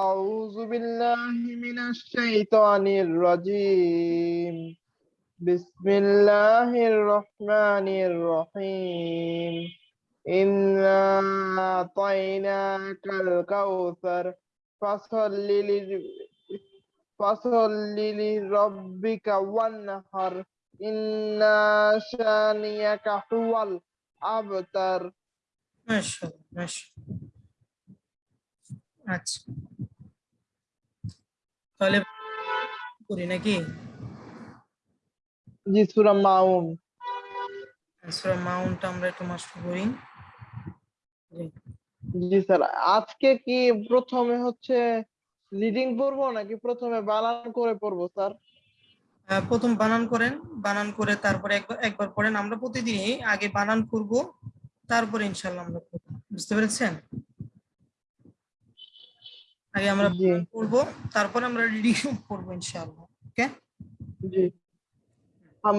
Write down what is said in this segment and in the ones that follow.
أعوذ بالله من الشيطان الرجيم. بسم الله الرحمن الرحيم. إنا أعطيناك الكوثر. فصل فصل لربك وانحر. إنا شانيك هو আবতার। করি নাকি? সুরা আমরা করি জি। স্যার। আজকে কি প্রথমে হচ্ছে লিডিং পড়ব নাকি প্রথমে বানান করে পড়ব স্যার? প্রথম বানান করেন বানান করে তারপরে একবার একবার পড়েন আমরা প্রতিদিনই আগে বানান করব তারপরে ইনশাল্লাহ আমরা পড়ব। বুঝতে পেরেছেন? আগে আমরা করব তারপরে আমরা রিডিং করব ইনশাল্লাহ ওকে? জি। হাম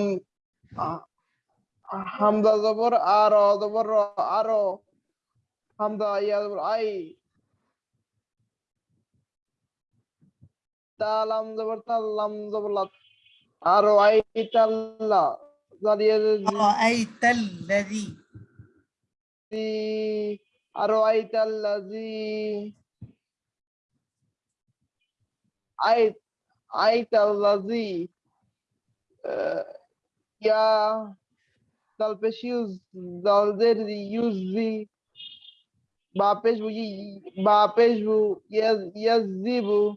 হামদা জবর আর জবর আরও হামদা ইয়া জবর আই। তালাম জবর তাল্লাম জবর লাত। أرأيت الله؟ أرأيت الذي أرأيت الذي أيت الذي آه، يا تلبسيوز دالدر يوز بي بابش يز يزيبو.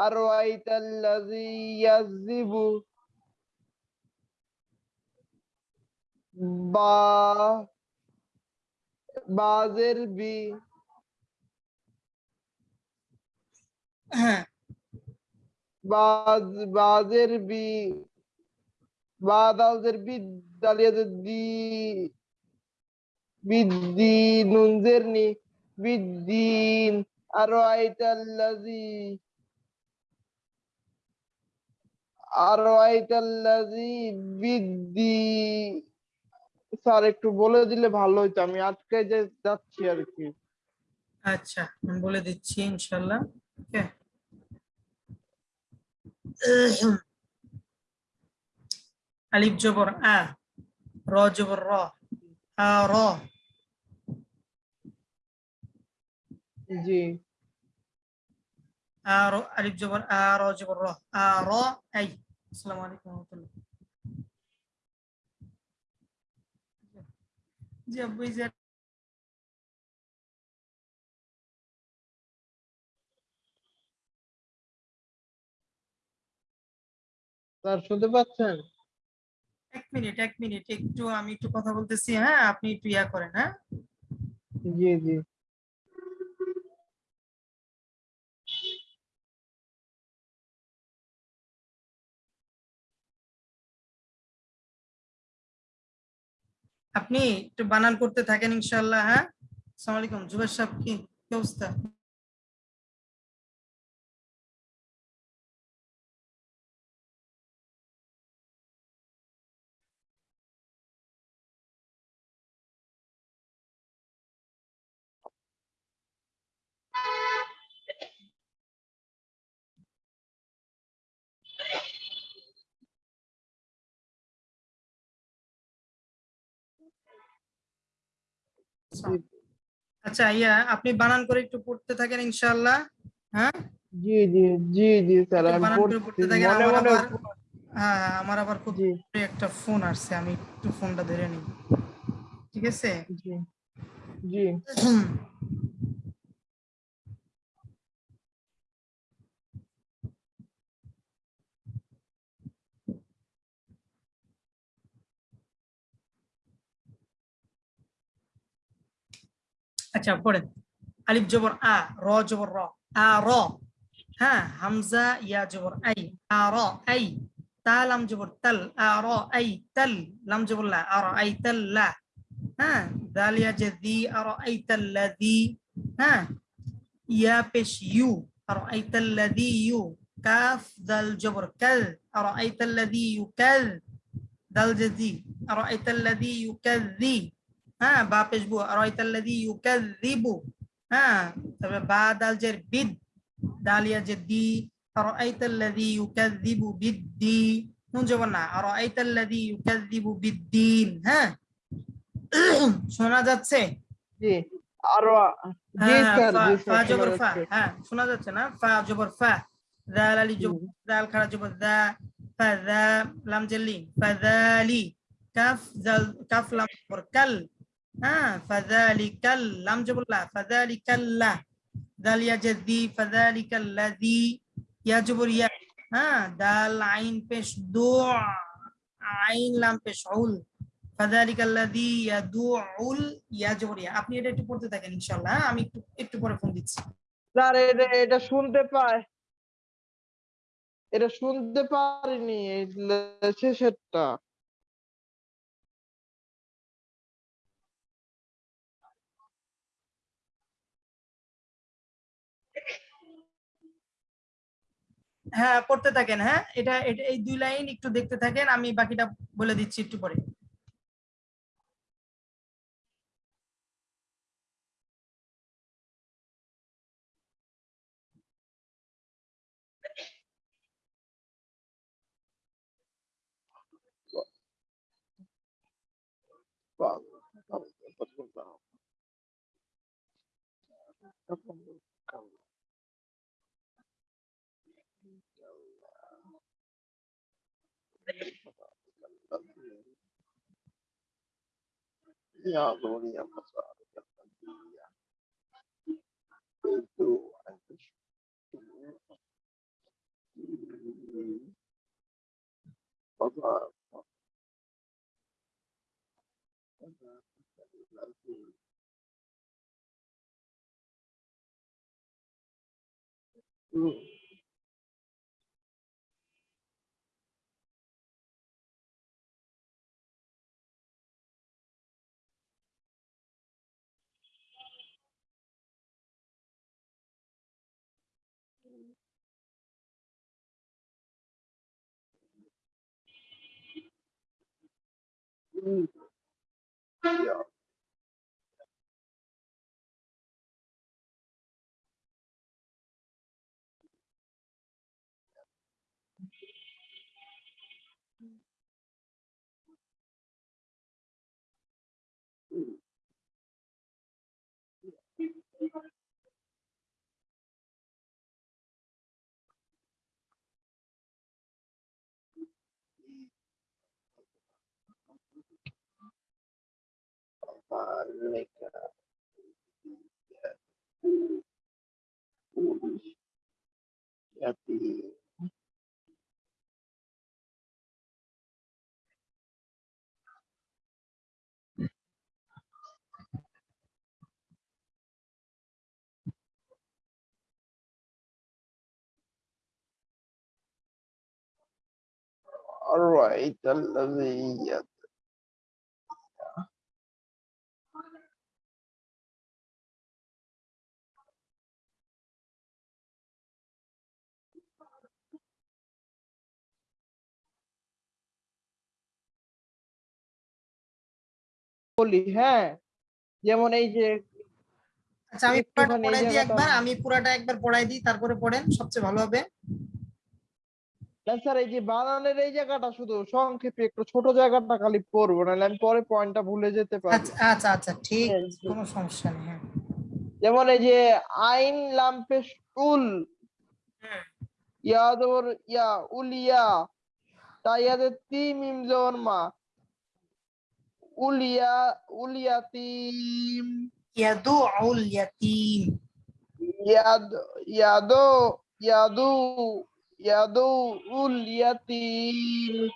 أرأيت الذي يزيبو؟ ba बाजिल भी। हाँ. बाज बाजिर भी। बादाउजर भी दलियत दी बिद्दीन उन्जरनी बिद्दीन अरवाइत अल्लजी अरवाइत अल्लजी बिद्दी। স্যার একটু বলে দিলে ভালো হইতো আমি আজকে যে যাচ্ছি আর কি আচ্ছা আমি বলে দিচ্ছি ইনশাল্লাহ ওকে? আলিফ জবর আ র জবর র আ র। জি। আ র আলিফ জবর আ র জবর র আ র আই আসসালামু আলাইকুম ওয়া রাহমাতুল্লাহ। স্যার শুনতে পাচ্ছেন? এক মিনিট এক মিনিট একটু আমি একটু কথা বলতেছি হ্যাঁ? আপনি একটু ইয়া করেন হ্যাঁ? জি জি। আপনি একটু বানান করতে থাকেন ইনশাল্লাহ হ্যাঁ? আসসালামাইকুম জুবের সাহেব কি কি অবস্থা? আচ্ছা। ইয়া আপনি বানান করে একটু পড়তে থাকেন ইনশাআল্লাহ হ্যাঁ? জি জি জি জি স্যার আমি পড়তে থাকেন আমার আবার হ্যাঁ হ্যাঁ, আমার আবার খুব একটা ফোন আসছে আমি একটু ফোনটা ধরে নিই। ঠিক আছে? জি জি। আচ্ছা পড়েন। আলিফ জবর আ, র জবর র। আ, র। হ্যাঁ হামজা, ইয়া জবর আই, আ, র, আই। তা, লাম জবর তাল, আ, র, আই, তাল। লাম জবর লা, আ, র, আই, তাল, লা। হ্যাঁ দাল ইয়া জাদি আ, র, আই, তাল লাদি হ্যাঁ ইয়া পেশ ইউ, আ, র, আই, তাল লাদি ইউ। কাফ, দাল জবর কাল, আ, র, আই, তাল লাদি ইউ, কাল। দাল জাদি আ, র, আই, তাল লাদি ইউ কাযি হ্যাঁ বা পেশ বু আরাইতাল্লাযী ইউকাযযিবু হ্যাঁ তারপরে বা দাল জের বিদ দালিয়া জের দি আরাইতাল্লাযী ইউকাযযিবু বিদ্দি নুন জবর না আরাইতাল্লাযী ইউকাযযিবু বিদ্দিন হ্যাঁ শোনা যাচ্ছে? জি আরও জি হ্যাঁ, স্যার ফা- জি ফা স্যার জবর শোনা ফা। হ্যাঁ শোনা যাচ্ছে না? ফা জবর ফা দাল আলি জবর দাল খারা জবর দা লাম জেলি ফাদালি কাফ জাল কাফ লাম জবর কাল। হ্যাঁ ফাদালিকাল লাম জবর লা ফাদালিকাল্লা দাল ইয়া জাদি ফাদালিকাল্লাযী ইয়া জবর ইয়া হ্যাঁ দাল আইন পেশ দু আইন লাম পেশ উল ফাদালিকাল্লাযী ইয়াদুউল ইয়া জবর ইয়া আপনি এটা একটু পড়তে থাকেন ইনশাআল্লাহ হ্যাঁ? আমি একটু একটু পরে ফোন দিচ্ছি স্যার এটা এটা শুনতে পায় এটা শুনতে পারিনি হ্যাঁ পড়তে থাকেন হ্যাঁ এটা এই দুই লাইন একটু দেখতে থাকেন আমি বাকিটা বলে দিচ্ছি একটু পরে يا دنيا مصارك القلبية أن Mm-hmm. 嗯，哎呀。أرأيت الذي يد বলি হ্যাঁ যেমন এই যে আচ্ছা আমি পুরাটা একটুখানি এই পড়াই দিই জায়গাটা- একবার আমি পুরাটা একবার পড়াই দিই তারপরে পড়েন সবচেয়ে ভালো হবে না স্যার এই যে বানানের এই জায়গাটা শুধু সংক্ষেপে একটু ছোট জায়গাটা খালি পড়ব নাহলে আমি পরে পয়েন্টটা ভুলে যেতে পারি আচ্ছা আচ্ছা আচ্ছা ঠিক কোনো সমস্যা নেই হ্যাঁ। যেমন এই যে আইন লাম্পে উল। ইয়াদর ইয়া উলিয়া। তাইয়াদের তি মিম জবর মা। উলিয়া উলিয়াতিম ইয়াদুউল ইয়াতীম ইয়াদ ইয়াদো ইয়াদু। يدعو اليتيم.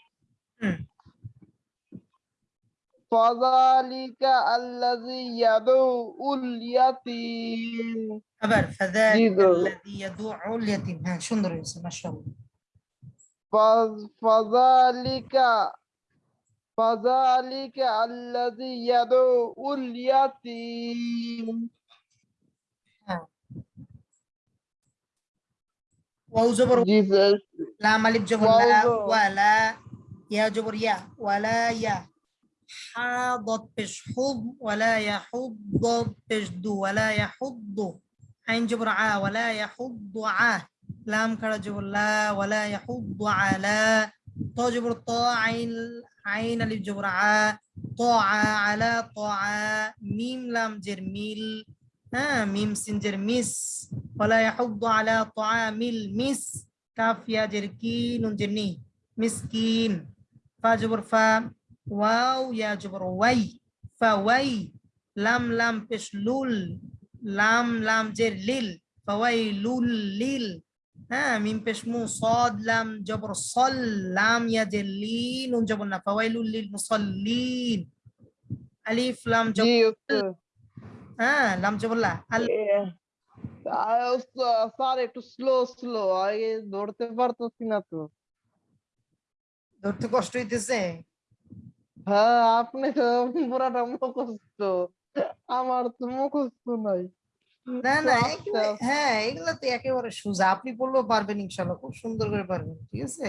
فذلك الذي يدعو اليتيم. خبر فذلك الذي يدعو اليتيم. ها شنو ما شاء الله. فذلك فذلك الذي يدعو اليتيم. واو جبر لا سر جبر لا ولا. يا جبر يا. ولا يا. حاضت بش حض ولا يحض بشد ولا يحض. عين جبر ع ولا يحض ع لام كرا جبر لا. ولا يحض على طا جبر طا. عين عين ألف جبر ع طاعة على طاعة ميم لام جر ها ميم سنجر ميس. ولا يحض على طعام الميس. كاف يا جركي نون مسكين. فا فا. واو يا جبر وي فوي لام لام بش لول. لام لام جر ليل. فوي لول ليل. ها ميم بش مو صاد. لام جبر صل. لام يا جر ليل لي فوي لول ليل مصلين. ألف لام جبر হ্যাঁ স্যার একটু স্লো স্লো আগে ধরতে পারতেছি না তো। ধরতে কষ্ট হইতেছে? হ্যাঁ আপনি তো পুরাটা মুখস্থ। আমার তো মুখস্থ নাই। না হ্যাঁ এগুলো তো একেবারে সোজা। আপনি পড়লেও পারবেন ইনশাল্লাহ খুব সুন্দর করে পারবেন ঠিক আছে?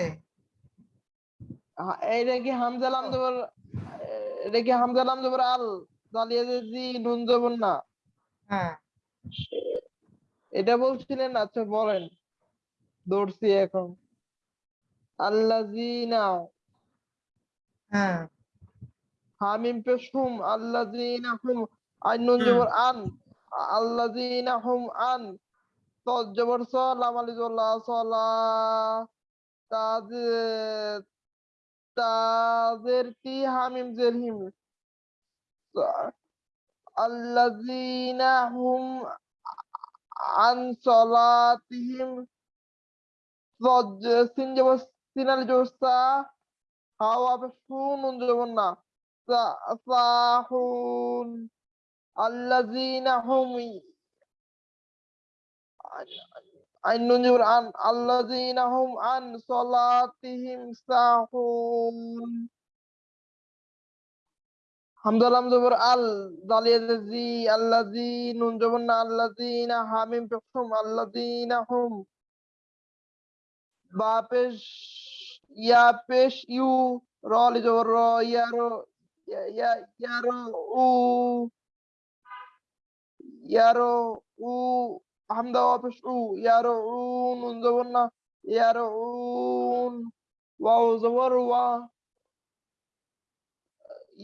এইটা কি হামজা লাম জবর এটা কি হামজা লাম জবর আল দালিয়া জি নুন জবর না। হ্যাঁ। এটা বলছিলেন আচ্ছা বলেন। দৌড়ছি এখন। হ্যাঁ। হামিম পেশ হুম আল্লাযিনা হুম আইন নুন জবর আন। আল্লাযিনা হুম আন। ত জবর স লাম তাদের কি হামিম জের হিম আল্লাযিনা হুম আন সলাতিহিম সজ সিন জবর সিনাল জোসা হাওয়া শুনুন জবর না সা- সাহুন আল্লাযিনা হুম আইন নুন জবর আন আল্লাযিনা হুম আন সলাতিহিম সাহুন হামজা লাম জবর আল দালিয়া জি আল্লাযী নুন জবর না আল্লাযীনা হামিম পেশম আল্লাযীনা হুম বা পেশ ইয়া পেশ ইউ র লি জবর র ইয়া র ইয়া ইয়া ইয়া র উ ইয়া র উ হামদা ওয়া পেশ উ ইয়া র উ নুন জবর না ইয়া র উন ওয়াও জবর ওয়া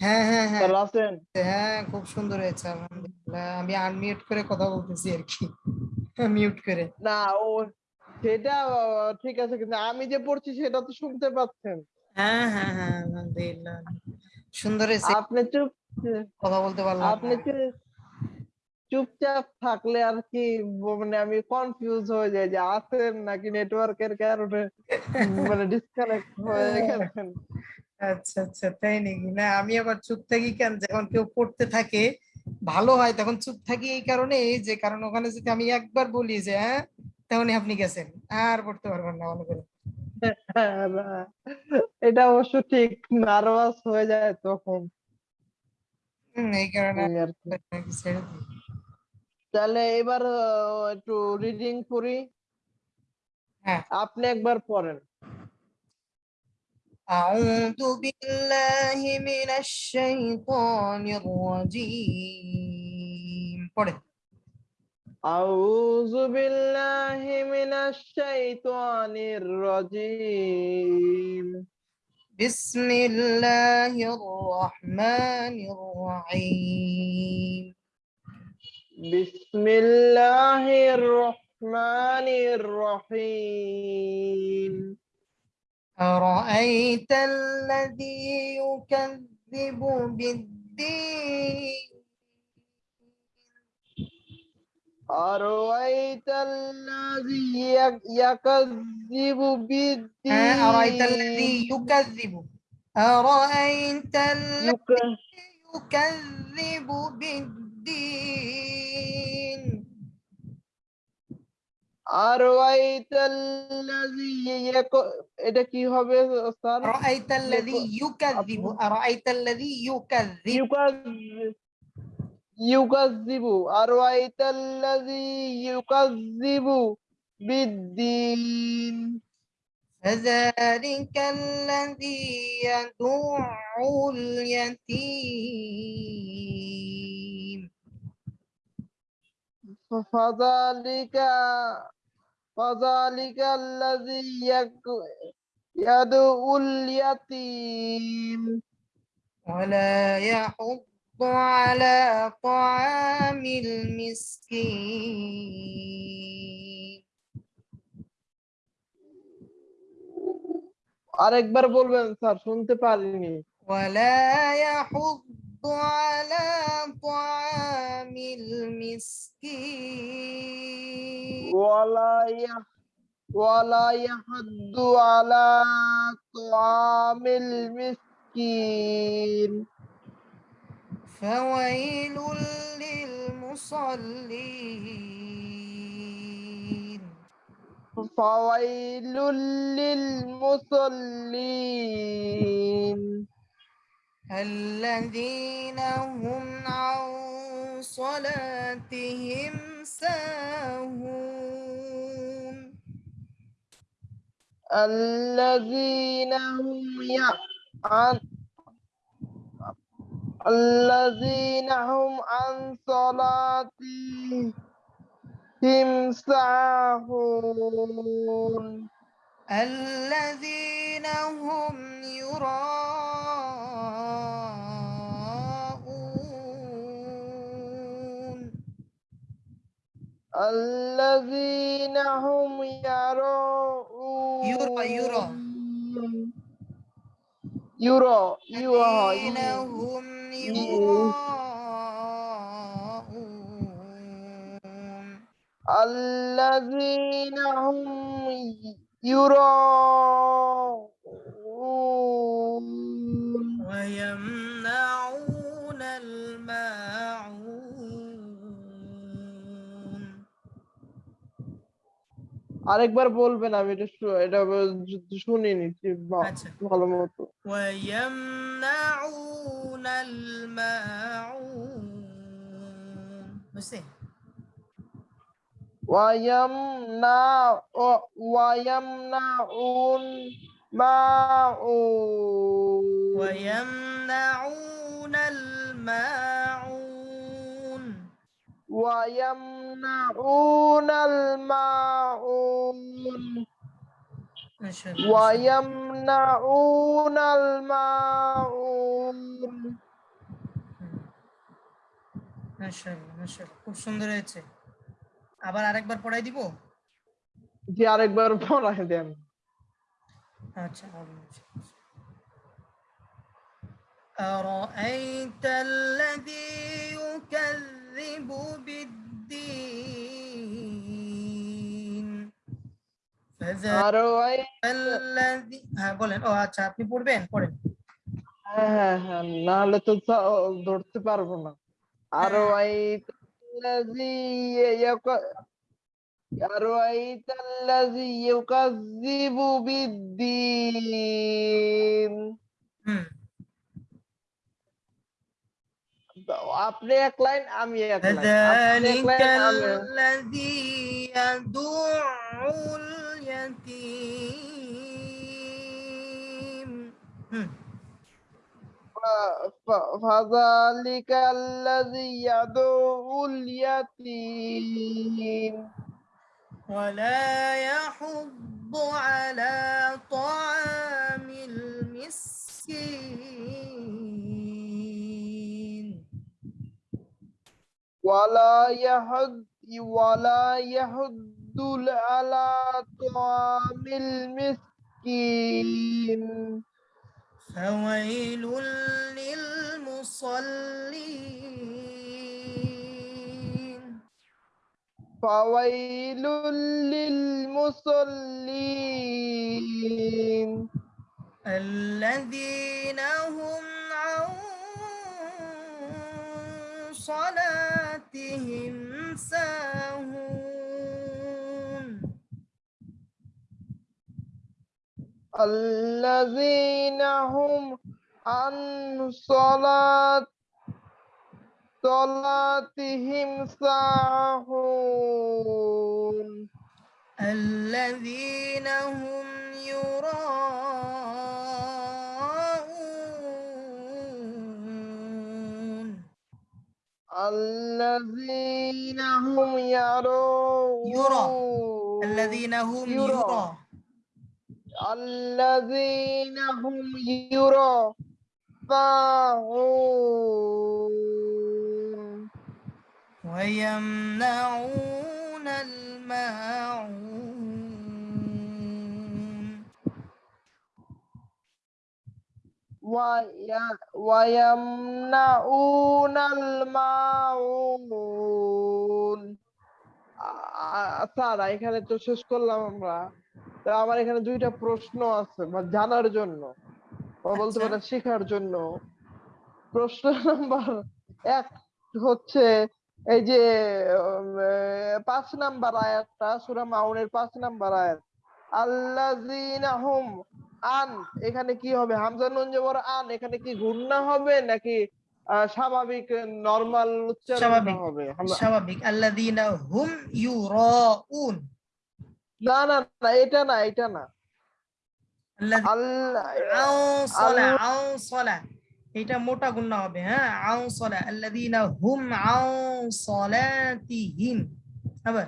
হ্যাঁ হ্যাঁ হ্যাঁ। আছেন হ্যাঁ খুব সুন্দর হয়েছে আলহামদুলিল্লাহ। আমি আনমিউট করে কথা বলতেছি আর কি। মিউট করে। না ও সেটা ঠিক আছে কিন্তু আমি যে পড়ছি সেটা তো শুনতে পাচ্ছেন। হ্যাঁ হ্যাঁ হ্যাঁ আলহামদুলিল্লাহ। সুন্দর হয়েছে। আপনি চুপ কথা বলতে পারলাম আপনি চুপ চুপচাপ থাকলে আর কি মানে আমি কনফিউজ হয়ে যাই যে আছেন নাকি নেটওয়ার্কের কারণে মানে ডিসকানেক্ট হয়ে গেছেন। আচ্ছা আচ্ছা তাই নাকি? না আমি আবার চুপ থাকি কেন? যখন কেউ পড়তে থাকে ভালো হয় তখন চুপ থাকি এই কারণে যে কারণ ওখানে যদি আমি একবার বলি যে হ্যাঁ তখনই আপনি গেছেন। আর পড়তে পারবেন না ভালো করে। এটা অবশ্য ঠিক নার্ভাস হয়ে যায় তখন। এই কারণে। তাহলে এবার একটু রিডিং করি। হ্যাঁ। আপনি একবার পড়েন। أعوذ بالله من الشيطان الرجيم. أعوذ بالله من الشيطان الرجيم. بسم الله الرحمن الرحيم. بسم الله الرحمن الرحيم. أرأيت الذي يكذب بالدين؟ أرأيت الذي يك- يكذب بالدين হ্যাঁ أرأيت الذي يكذب. أرأيت الذي يك- يكذب بالدين؟ এটা কি হবে স্যার أرأيت الذي يكذب أرأيت الذي يكذب يكذب يكذب أرأيت الذي يكذب بالدين فذلك الذي يدع اليتيم فذلك فذلك الذي يك- يدعو اليتيم ولا يحض على طعام المسكين আরেকবার বলবেন স্যার শুনতে পারিনি ولا يحض على طعام المسكين ولا ولا يحض على طعام المسكين فويل للمصلين فويل للمصلين الذين هم عن صلاتهم ساهون. الذين هم عن الذين هم عن صلاتهم ساهون. الذين هم يراءون الذين هم يراءون يرى- يرى. يرى الذين هم يراءون الذين هم يراءون আরেকবার বলবেন আমি এটা শু- এটা ব- শুনিনি ঠিক ভা- আচ্ছা। ভালো মতো ويمنعون الماعون বুঝছে ويمنع ويمنعون ماعون ويمنعون الماعون ويمنعون الماعون ما شاء الله ويمنعون الماعون মাশাআল্লাহ মাশাআল্লাহ খুব সুন্দর হয়েছে আবার আরেকবার পড়াই দিব জি আরেকবার পড়াই দেন আচ্ছা أرأيت الذي يكذب بالدين فذلك أرأيت الذي হ্যাঁ বলেন ও আচ্ছা আপনি পড়বেন পড়েন হ্যাঁ হ্যাঁ হ্যাঁ নাহলে তো তা- ধরতে পারবো না أرأيت الذي يك- أرأيت الذي يكذب بالدين আপনি এক লাইন আমি এক লাইন আপনি এক فذلك লাইন আমি الذي يدع اليتيم হুম ف- ف- فذلك الذي يدعو اليتيم ولا يحض على طعام المسكين ولا يحد ولا يحد على طعام المسكين. فويل للمصلين. فويل للمصلين. الذين هم عن صلاتهم ساهون. الذين هم عن صلاة صلاتهم ساهون. الذين هم يراءون. الذين هم يرون. الذين هم يرى. يرى. الذين هم يرى. ويمنعون الماعون. ويمنعون الماعون আ- স্যার এখানে তো শেষ করলাম আমরা তো আমার এখানে দুইটা প্রশ্ন আছে বা জানার জন্য বা বলতে আচ্ছা। পারেন শেখার জন্য প্রশ্ন নাম্বার এক হচ্ছে এই যে উম, আহ, পাঁচ নাম্বার আয়াতটা সূরা মাউনের পাঁচ নাম্বার আয়াত আল্লাযীনা হুম আন এখানে কি হবে? হামজা নুন জবর আন এখানে কি গুণনা হবে নাকি স্বাভাবিক নরমাল উচ্চারণ হবে? স্বাভাবিক। আল্লাযীনা হুম ইউরাউন। না না না এটা না এটা না। এটা মোটা গুণা হবে হ্যাঁ? আউসলা আল্লাযীনা হুম আউসলাতিহিম আবার?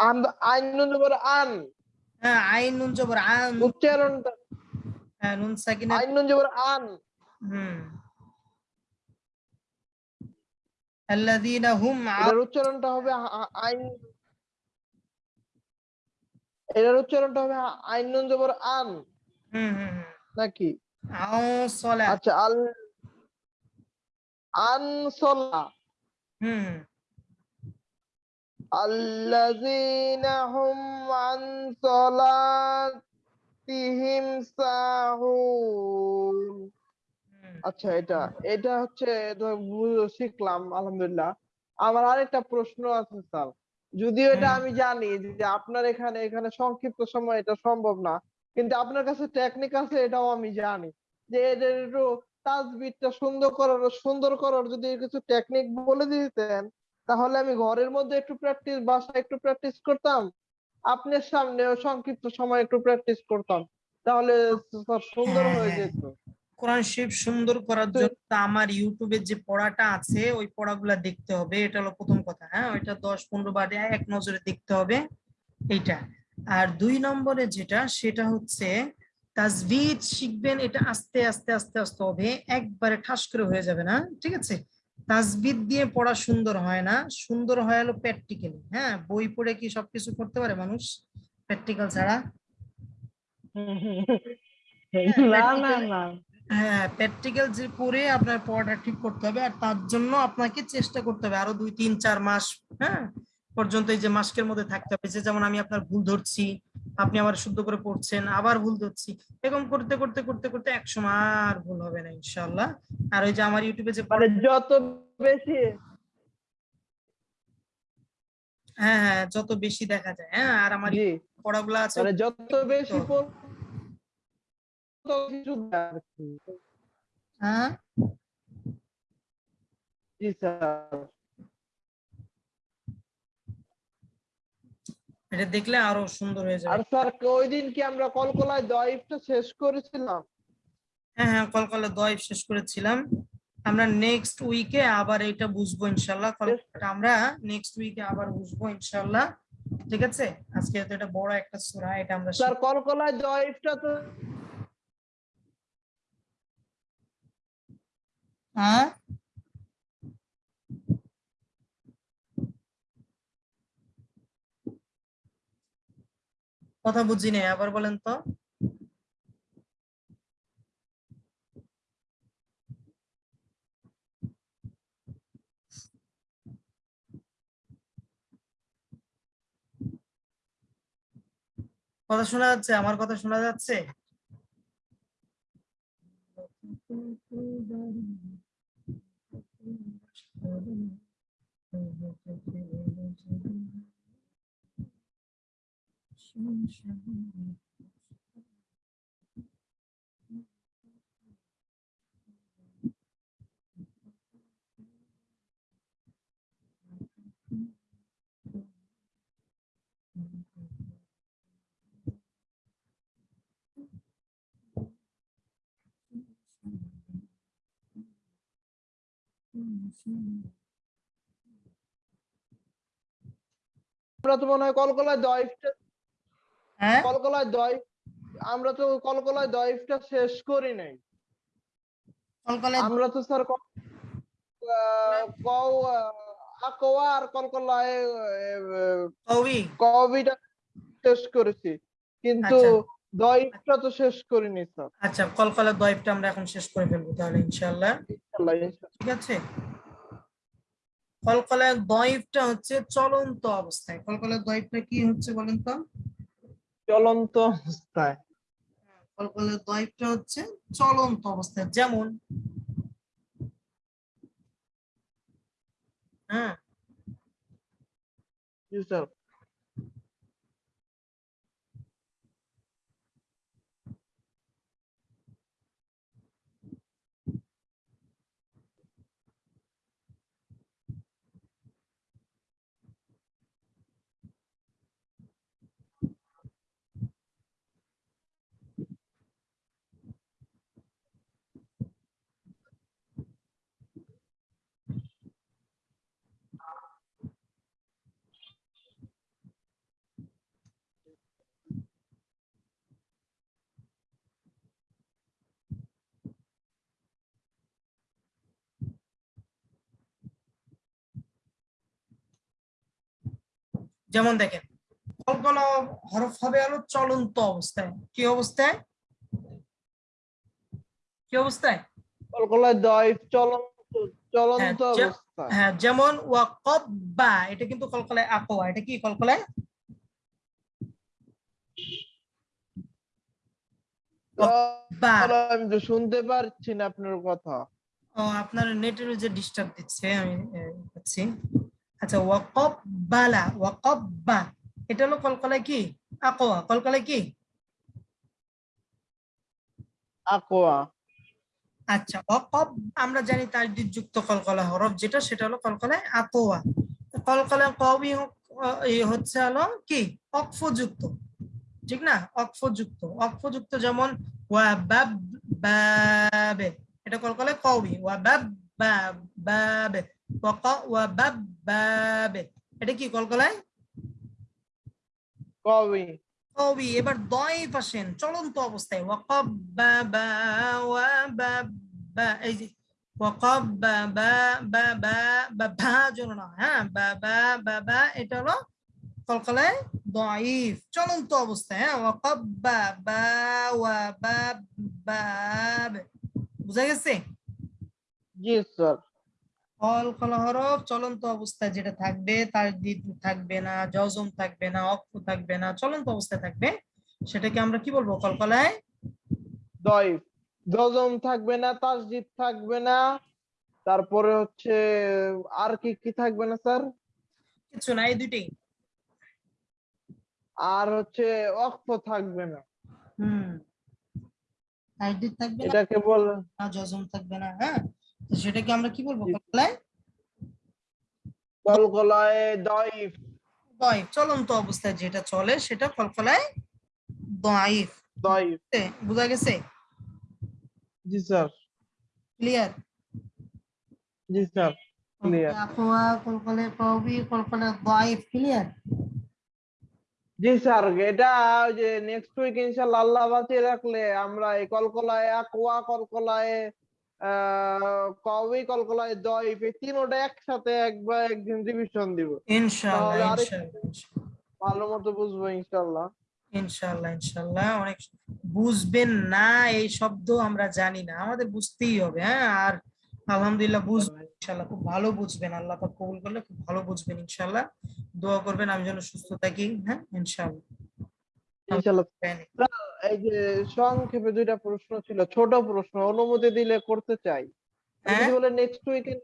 আম- আইন নুন জবর আন। হ্যাঁ আইন নুন জবর আন উচ্চারণটা হ্যাঁ, নুন সাকিনা আইন নুন জবর আন হুম আল্লাযীনা হুম উচ্চারণটা হবে আইন এটার উচ্চারণটা হবে আইন নুন জবর আন হুম হুম। নাকি? আউসলা আচ্ছা আল আনসলা হুম الذين هم عن صلاتهم ساهون হুম। আচ্ছা এটা এটা হচ্ছে ধর বু- শিখলাম আলহামদুলিল্লাহ আমার আরেকটা প্রশ্ন আছে স্যার যদিও এটা হুম। আমি জানি যে আপনার এখানে এখানে সংক্ষিপ্ত সময় এটা সম্ভব না কিন্তু আপনার কাছে টেকনিক আছে এটাও আমি জানি যে এদের একটু তাজবিরটা সুন্দর করার সুন্দর করার যদি কিছু টেকনিক বলে দিতেন তাহলে আমি ঘরের মধ্যে একটু প্র্যাকটিস বাসায় একটু প্র্যাকটিস করতাম। আপনার সামনে সংক্ষিপ্ত সময় একটু প্র্যাকটিস করতাম। তাহলে সুন্দর হয়ে হ্যাঁ। যেত। কোরআন শরীফ সুন্দর করার জন্য আমার ইউটিউবে যে পড়াটা আছে ওই পড়াগুলা দেখতে হবে। এটা হলো প্রথম কথা হ্যাঁ? ওইটা দশ পনেরো বার এক নজরে দেখতে হবে এইটা। আর দুই নম্বরে যেটা সেটা হচ্ছে তাজবিদ শিখবেন এটা আস্তে আস্তে আস্তে আস্তে হবে। একবারে ঠাস করে হয়ে যাবে না ঠিক আছে? তাজবিদ দিয়ে পড়া সুন্দর হয় না। সুন্দর হয় হলো প্র্যাকটিক্যালি হ্যাঁ? বই পড়ে কি সবকিছু করতে পারে মানুষ? প্র্যাকটিক্যাল ছাড়া? না না না। হ্যাঁ প্র্যাকটিক্যাল যে করে আপনার পড়াটা ঠিক করতে হবে আর তার জন্য আপনাকে চেষ্টা করতে হবে। আরও দুই তিন চার মাস হ্যাঁ? পর্যন্ত এই যে মাসকের মধ্যে থাকতে হবে। যে যেমন আমি আপনার ভুল ধরছি আপনি আবার শুদ্ধ করে পড়ছেন আবার ভুল ধরছি এরকম করতে করতে করতে করতে এক সময় আর ভুল হবে না ইনশাল্লাহ আর ওই যে আমার ইউটিউবে যে মানে যত বেশি হ্যাঁ হ্যাঁ যত বেশি দেখা যায় হ্যাঁ আর আমার পড়াগুলো আছে মানে যত বেশি। হ্যাঁ? জি স্যার। এটা দেখলে আরও সুন্দর হয়ে আর যাবে স্যার ওই দিন কি আমরা কলকলায় দইফটা শেষ করেছিলাম? হ্যাঁ হ্যাঁ কলকাতা দয় শেষ করেছিলাম। আমরা নেক্সট উইকে আবার এটা বুঝব ইনশাল্লাহ কলকাতা আমরা নেক্সট উইকে আবার বুঝব ইনশাল্লাহ ঠিক আছে? আজকে তো এটা বড় একটা সূরা এটা আমরা স্যার কলকলায় দইফটা তো হ্যাঁ? কথা বুঝি নাই, আবার বলেন তো। কথা শোনা যাচ্ছে? আমার কথা শোনা যাচ্ছে? Thank you. আমরা তো মনে হয় কলকলায় হ্যাঁ কলকলায় দয় আমরা তো কলকলায় দয়ফটা শেষ করি নাই। আমরা তো স্যার কও আকোয়া আর কলকলায় কবি কবিটা শেষ করেছি। কিন্তু আচ্ছা। দয়ফটা তো শেষ করিনি স্যার। আচ্ছা কলকলের দয়টা আমরা এখন শেষ করে ফেলব তাহলে ইনশাআল্লাহ। ইনশাল্লাহ। ঠিক আছে? কলকলের দয়টা হচ্ছে চলন্ত অবস্থায়। কলকলের দয়টা কি হচ্ছে বলেন তো? চলন্ত অবস্থায়। কলকলের দয়টা হচ্ছে চলন্ত অবস্থায় যেমন হ্যাঁ। স্যার যেমন দেখেন কলকল হরফ হবে হলো চলন্ত অবস্থায়। কি অবস্থায়? কি অবস্থায়? কলকলায় দয়ফ চলন্ত চলন্ত হ্যাঁ, হ্যাঁ যেমন ওয়াকব্বা এটা কিন্তু কলকলায় আকোয়া। এটা কি কলকলায়? আমি তো শুনতে পারছি না আপনার কথা। ও আপনার নেটের যে ডিস্টার্ব দিচ্ছে আমি পাচ্ছি। আচ্ছা ওয়াকব্বালা ওয়াকব্বা। এটা হলো কলকলায় কি? আকোয়া। কলকলায় কি? আকোয়া। আচ্ছা অকব আমরা জানি তার যুক্ত কলকলা হরফ যেটা সেটা হলো কলকলায় আকোয়া। কলকলা কবি হচ্ছে হলো কি? অক্ষযুক্ত ঠিক না? অক্ষযুক্ত অক্ষযুক্ত যেমন ওয়া বাব এটা কলকলায় কবি ওয়া বাব বা- ওয়া ক- ওয়া বাব বাবে। এটা কি কলকলায়? কবি কবি এবার দয়ফ আসেন চলন্ত অবস্থায়। ওয়াকাব্বাবা ওয়া বাবা এই যে ওয়াকাব্বাবা বাবা বাবা জন্য হ্যাঁ বাবা বাবা এটা হলো কলকলায় দয়ফ চলন্ত অবস্থায় হ্যাঁ? ওয়াকাব্বাবা ওয়া বাবা। বুঝা গেছে? জি স্যার। কলকলা হরফ চলন্ত অবস্থায় যেটা থাকবে তার দিদ থাকবে না জজম থাকবে না অক্ষ থাকবে না চলন্ত অবস্থায় থাকবে সেটাকে আমরা কি বলব কলকলায়? দয়ফ। জজম থাকবে না তাসজিদ থাকবে না তারপরে হচ্ছে আর কি কি থাকবে না স্যার? কিছু না এই দুইটাই। আর হচ্ছে অক্ষ থাকবে না। হুম। তাসদিদ থাকবে না এটাকে বল না, জজম থাকবে না হ্যাঁ? সেটাকে আমরা কি বলব কলকলায় কলকলায় চলন্ত অবস্থায় যেটা চলে সেটা কলকলায় দয়ফ দয়ফ বুঝা গেছে? জি স্যার। ক্লিয়ার? জি স্যার কলকলায় কবি কলকলায় দয়ফ ক্লিয়ার? জি স্যার এটা ওই যে নেক্সট উইক আল্লাহ বাঁচিয়ে রাখলে আমরা এই কলকলায় আকোয়া কলকলায় কবি কলকলায় এই তিনোটা একসাথে একবার একদিন রিভিশন দিব। ইনশাআল্লাহ ইনশাআল্লাহ ইনশাআল্লাহ। ভালো মতো বুঝব ইনশাল্লাহ। ইনশাআল্লাহ ইনশাআল্লাহ অনেক বুঝবেন না এই শব্দ আমরা জানি না। আমাদের বুঝতেই হবে হ্যাঁ? আর আলহামদুলিল্লাহ বুঝবেন ইনশাআল্লাহ খুব ভালো বুঝবেন। আল্লাহ পাক কবুল করলে খুব ভালো বুঝবেন ইনশাআল্লাহ দোয়া করবেন আমি যেন সুস্থ থাকি হ্যাঁ? ইনশাআল্লাহ। এই যে সংক্ষেপে দুইটা প্রশ্ন ছিল ছোট প্রশ্ন অনুমতি দিলে করতে চাই। যদি হ্যাঁ নেক্সট উইকে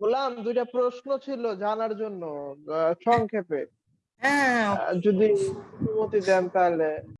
বললাম দুইটা প্রশ্ন ছিল জানার জন্য সংক্ষেপে। হ্যাঁ যদি অনুমতি দেন তাহলে।